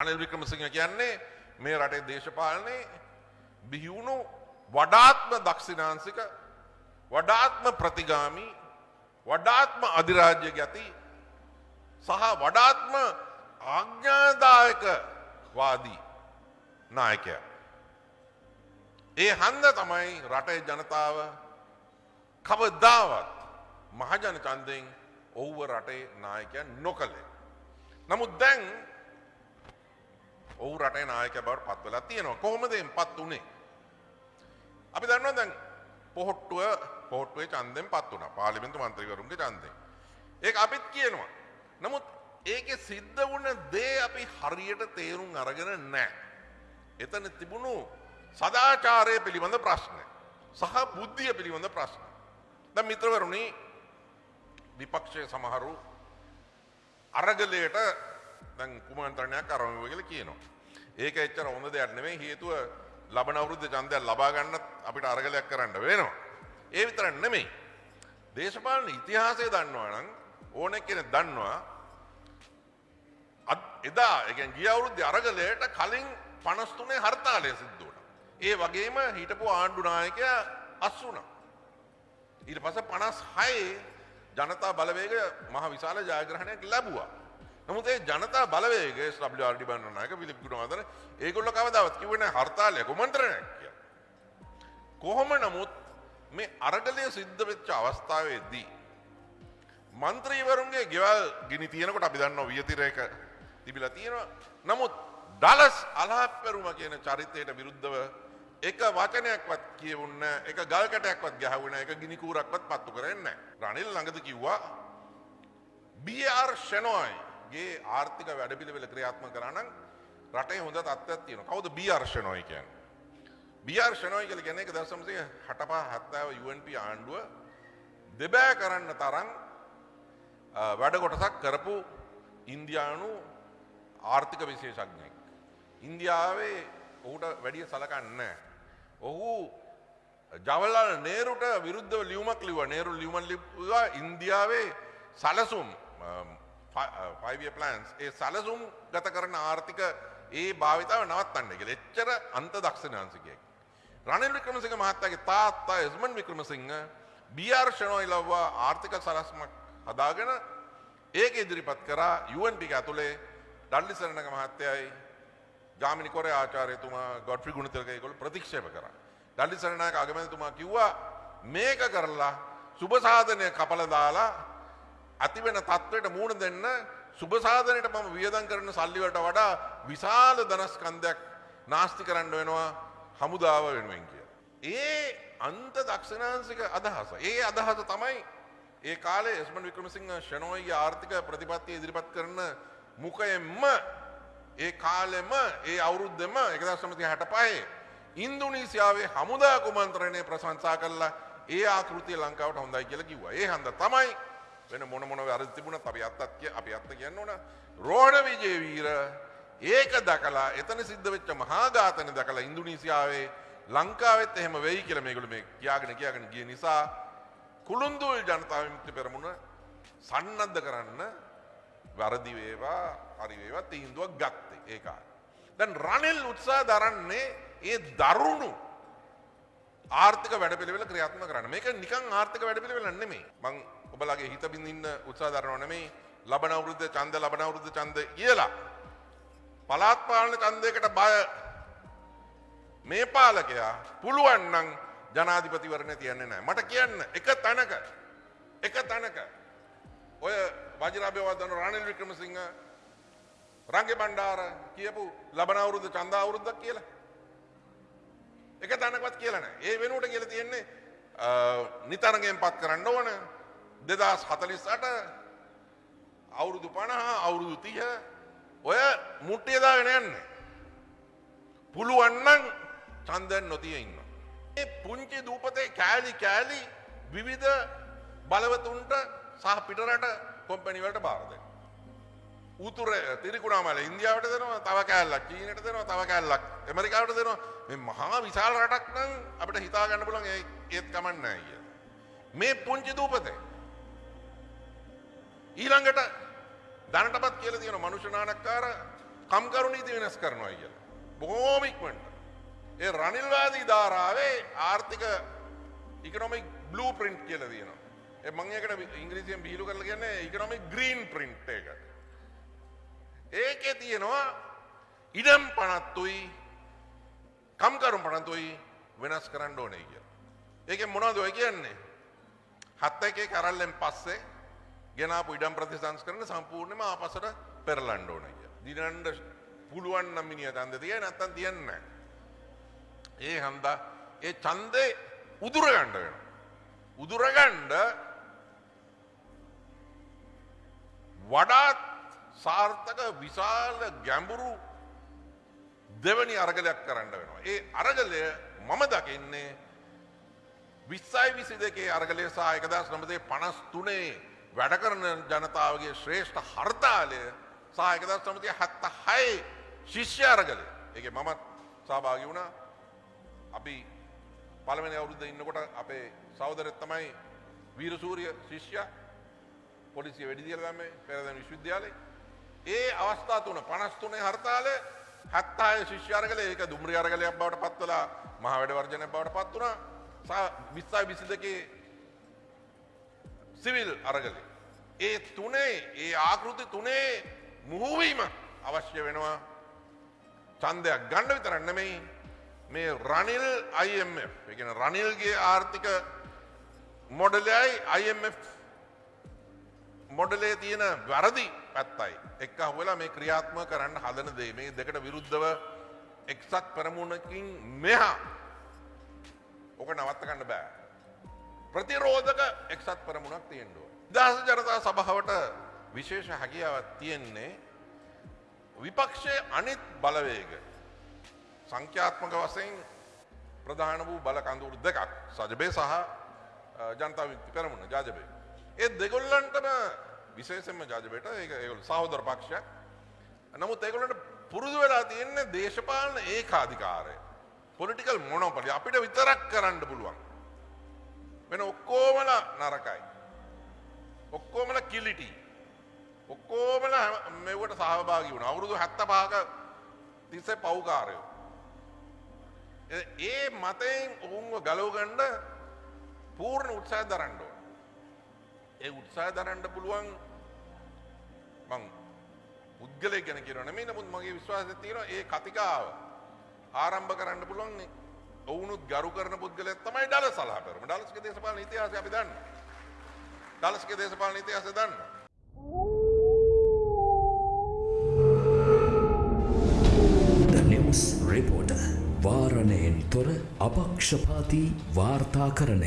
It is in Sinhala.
අනිල් වික්‍රමසිංහ කියන්නේ මේ රටේ දේශපාලනයේ බිහිවුණු වඩාත්ම දක්ෂිනාන්සික වඩාත්ම ප්‍රතිගාමී වඩාත්ම අධිරාජ්‍ය ගැති සහ වඩාත්ම ආග්ඥාදායක වාදී නායකය. ඒ හන්ද තමයි රටේ ජනතාව කවදාවත් මහජන චන්දයෙන් ඔව්ව රටේ නායකයන් නොකළේ. නමුත් දැන් ඔහු රටේ නායක බවට පත්වෙලා තියෙනවා කොහොමද පත් වනේ. අපි දන්නවා දැන් පොහොට්ටුව පොහොට්ටුවේ චන්දෙන් පත් වුණ පාලිමින්තු මන්ත්‍රීවරුන්ගේ චන්දය. ඒ අපිත් කියනවා. නමුත් ඒක සිද්ධ වුණ දේ අපි හරියට තේරුම් අරගෙන නෑ. එතන තිබුණු සදාචාරය පිළිබඳ ප්‍රශ්නය. සහ බුද්ධිය පිළිබඳ ප්‍රශ්න. ද මිත්‍රවරුණි විපක්ෂය සමහරු අරගලයට දැන් කුමන්ත්‍රණයක් අරමුව කියල කියනවා. ඒක එච්චර හොඳ දෙයක් නෙවෙයි හේතුව ලබන අවුරුද්ධ චන්දයක් ලබාගන්නත් අපිට අරගලයක් කරන්න වෙනවා. ඒ විතර නෙමෙයි. දේශපාලන ඉතිහාසය දන්නවා නම් ඕන කෙන දන්නවා එදා එක ගිය අවුරුද්ධ අරගලයට කලින් පනස්තුනේ හර්තාලය සිද්ධුවන. ඒ වගේම හිටපු ආණ්ඩුනායකය අස් වුණ. ඊට පස පනස් හයේ ජනතා බලවේග මහ විශාල ජයග්‍රහණයක් ලැබවා. නමුත් ඒ ජනතා බලවේගේ ස්්‍රබ්්‍යාඩි බන්නනායක පිළිප් ගුණවාදන ඒගොල්ල කවදාවත් කිවන හර්තාලය කොමන්ත්‍රණයක් කිය. කොහොම නමුත් මේ අරගලය සිද්ධ වෙච්ච අවස්ථාවේදී. මන්ත්‍රීවරුන්ගේ ගෙවල් ගිනි තියනකොට අපි දන්න වියතිරයක තිබිලා තියෙනවා. නමුත් ඩලස් අලාපැරුම කියන චරිතයට විරුද්ධව එක වචනයක්වත් කියවන්න එක ගල්කටයක්වත් ගැහවුණ එක ගිනිකූරක්වත් පත්තු කරන්න. රනිල් ළඟද කිව්වා බR ෂනෝයි ගේ ආර්ථික වැඩපිළිවෙල ක්‍රියාත්ම කරන්න රටේ හොඳ තත්ත්වයක් තියෙන කවුද බියර්ශනොයි කියන් බියර්ශනොයි කල ගැන එක දසමසය හටපා හත්තාව UNP ආණ්ඩුව දෙබෑ කරන්න තරම් වැඩ කොටසක් කරපු ඉන්දයානු ආර්ථික විශේෂඥයෙක්. ඉන්දියාවේ ඔහුට වැඩිය සලකන්න. ඔහු ජවල්ලාල නේරුට විරුද්ධ ලියුමක් ලිව නේරු ලියුමන් ලිවා ඉන්දියාවේ සලසුම් ෆයිවිය ප්ලන්ස් uh, ඒ සලසුම් ගත කරන ආර්ථික ඒ භාවිතාව නවත්තන්න කියල එච්චර අන්ත දක්ෂනාන්සිකයෙක්. රනිල් වික්‍රමසිංහ මහත්තගේ තාත්තා එස්මන් වික්‍රමසිංහ බියර්ශනොයි ලව්වා ආර්ථික සලස්මක් හදාගෙන ඒක ඉදිරිපත් කරා යුවන්ටික ඇතුළේ ඩල්ලිසරණක මහත්තයයි ජාමිනි කොර ආචාරයතුමා ගොඩ්‍රි ගුණතරකයකොළ ප්‍රතික්ෂප කර. ඩල්ලිසරණයක අගමැතුමා කිව්වා මේක කරලා සුභසාධනය කපල දාලා ඇතිවෙන තත්ත්වයට මූුණ දෙන්න සුභසාධනයට මම වියදන් කරන සල්ලිවට වඩා විශාල දනස්කන්දයක් නාස්ති කරන්න වෙනවා හමුදාව වෙනුවෙන් කිය. ඒ අන්ත දක්ෂනාන්සික අදහස. ඒ අදහස තමයි ඒ කාලේ එස්මන් වික්‍රමසිංහ ෂනෝයිගේ ආර්ථික ප්‍රතිපත්තිය ඉදිරිපත් කරන මුකයෙන්ම ඒ කාලෙම ඒ අවුරුද්ධම එකදා සමති හැට පහේ ඉන්දුනීසියාවේ හමුදා කුමන්ත්‍රණය ප්‍රශංසා කරලා ඒ ආකෘතිය ලංකාවට හොඳයි කියල කිව්වා ඒ හන්ද තමයි වෙන මොන මොන වැරදි තිබුණ අපි අත්තත් කිය අපි අත්ත කියන්න ඕන. රෝණ විජේවීර ඒක දකලා එතන සිද්ධ වෙච්ච මහාඝාතන දකලා ඉන්දුනීසියාවේ ලංකාවෙත් එහෙම වෙයි කියල මේගොල මේ කියාගෙන කියාගෙන ගිය නිසා කුළුන්දුල් ජනතාව විමුක්ති පෙරමුණ සන්නද්ධ කරන්න වැරදි වේවා හරි වේවා තීන්දුවක් ගත්තේ ඒකා. දැන් රනිල් උත්සා දරන්නේ ඒ දරුණු ආර්ථික වැඩපිළිවෙල ක්‍රියාත්ම කරන්න. මේක නිකං ආර්ථික වැඩපිළිවෙල නෙමේ මං ඔබලගේ හිත බිඳින්න උත්සා දරනවා නෙමේ ලබන අවුරුද්ධ ඡන්ද ලබන අවුරුද්ධ ඡන්ද කියලා. පළාත් පාලන ඡන්දයකට බය. මේ පාලකයා පුළුවන් නම් ජනාධිපතිවරණය තියන්නේ නැහැ. මට කියන්න එක තැනක එක තැනක. ඔය වජරාභ්‍යවදන රනිල් වික්‍රමසිංහ රංගෙ බණ්ඩාර කියපු ලබන අවුරුද්ධ ඡන්ද අවුරුද්දක් කියලා. එක තැනකවත් කියලන ඒ වෙනුවට කියල තියෙන්නේ නිතරගෙන් පත් කරන්න ඕන. දෙදස් හතලිස්සට අවුරුදු පණහා අවුරුදු තිය ඔය මුට්ටියදාගෙන යන්න පුළුවන්නන් චන්දන් නොතිය ඉන්න. ඒ පුංචි දූපතේ කෑලි කෑලි විවිධ බලවතුන්ට සහ පිටරට කොම්පැනිවලට බාරද. උතුර තිරිකුණාමල ඉන්දියාවට දෙනවා තව කෑල්ලක් චීනට දෙනවා තව කෑල්ලක් එමරිකාවට දෙනවා මේ මහා විශාල රටක් නම් අපිට හිතා ගන්න පුළුවන් ඒත් කමන්න කිය. මේ පුංචි දූපතේ ඊළඟට දැනටපත් කියල තියෙන මනුෂනානක්කාර කම්කරු නීති වෙනස් කරනවා කියලා. බොහෝමික්මට. ඒ රනිල්වාදී ධාරාවේ ආර්ථික ඉකනොමික් බ්ලූ ප්‍රින්ට් කියල තියෙනවා. ඒ මං එකට ඉංග්‍රීසියෙන් බිහිලු කරලා කියන්නේ ඉකනොමික් ග්‍රීන් ප්‍රින්ට් එක. ඒකේ තියෙනවා ඉඩම් පනත්තුයි කම්කරුම් පනතුයි වෙනස් කරන්න ඕනේ කියලා. ඒකෙන් මොනවද ඔය කියන්නේ? හත් එකේ කරල්ලෙන් පස්සේ ගෙනාපු ඉඩම් ප්‍රතිසංස්කරණ සම්පූර්ණයෙන්ම ආපස්සට පෙරලන්න ඕනේ කියලා. දිනන්න පුළුවන් නම් මිනිහ ඡන්ද තියයි නැත්තම් තියන්නේ නැහැ. ඒ හන්දා ඒ ඡන්දේ උදුර ගන්න වෙනවා. උදුර ගන්න වඩාත් සාර්ථක විශාල ගැඹුරු දෙවනි අරගලයක් කරන්න වෙනවා. ඒ අරගලය මම දකින්නේ විස්සයි විසි දෙකේ අරගලය සහ එකදස් නමතේ පනස් තුනේ වැඩ කරන ජනතාවගේ ශ්‍රේෂ්ඨ හර්තාලය සහ එකදස් නමතිය හැත්ත හයි ශිෂ්‍ය අරගලය. එක මමත් සභාගි වුණා. අපි පළවෙනි අවුරුද්ධ ඉන්නකොට අපේ සෞදරත් තමයි වීරසූරිය ශිෂ්‍ය පොලිසිය වැඩිදිියල දම පෙරදැන විශ්විද්‍යාලය ඒ අවස්ථා තුන පනස්තුනේ හර්තාලය හැත්තාය ශිෂ්‍යාරගල ඒක දුම්රිය අරගලයක් බවට පත්වලා මහ වැඩ වර්ජනය බවට පත් වුණා. විස්සයි විසි දෙකේ සිවිල් අරගලේ. ඒ තුනේ ඒ ආකෘති තුනේ මුහුවීම අවශ්‍ය වෙනවා. චන්දයක් ගණ්ඩ විතරන්නමයි මේ රනිල් IMF එකන රනිල්ගේ ආර්ථික මොඩලයයි IMF මොඩලේ තියෙන වැරදි පැත්තයි. එක් අහුවෙලා මේ ක්‍රියාත්ම කරන්න හදන දේ. මේ දෙකට විරුද්ධව එක්සත් පරමුණකින් මෙහා ඕක නවත්තකන්න බෑ. ප්‍රතිරෝධක එක්සත් පරමුණක් තියෙන්ඩුව. දහස ජනතා සභාවට විශේෂ හැකියාවත් තියෙන්නේ විපක්ෂය අනිත් බලවේග. සංඛ්‍යාත්මක වසයෙන් ප්‍රධාන වූ බල කඳුරු දෙකක් සජබේ සහ ජනතා වික්ති පෙරමුණ ජාජබේ. ඒ දෙගොල්ලන්ටම විශේෂෙන්ම ජාජබයට ඒ ඒගොල් සහෝදර පක්ෂයක් නමුත් ඒගොලට පුරුදු වෙලා තියෙන්නේ දේශපාලන ඒ කාධිකාරය පොලිටිකල් මොනොපලි අපිට විතරක් කරන්න පුළුවන්. වෙන ඔක්කෝමල නරකයි. ඔක්කෝමල කිලිටි ඔක්කෝමල මෙවට සහභාගි වුණ. අවුරුදු හැත්ත පාක තිස්සේ පව්කාරයෝ ඒ මතයෙන් ඔවුන්ව ගලවගණ්ඩ පූර්ණ උත්සාහ දරන්ඩෝ ඒ උත්සාහ දරන්ඩ පුළුවන් මං පුද්ගලය ගැන කියරන මේ නමුත් මගේ විශ්වාස තියෙන ඒ කතිකාව ආරම්භ කරන්න පුළුවන්. ඔවුනුත් ගරු කරන පුද්ගලය තමයි ඩල සලා කරම ඩලස්ක දේශපාලන ඉතිහාසය අපි දන්න ඩලස්ක දේශපාලන ඉතිහාසය දන්න The News Reporter. වාරණයෙන් තොර අපක්ෂපාති වාර්තාකරණය.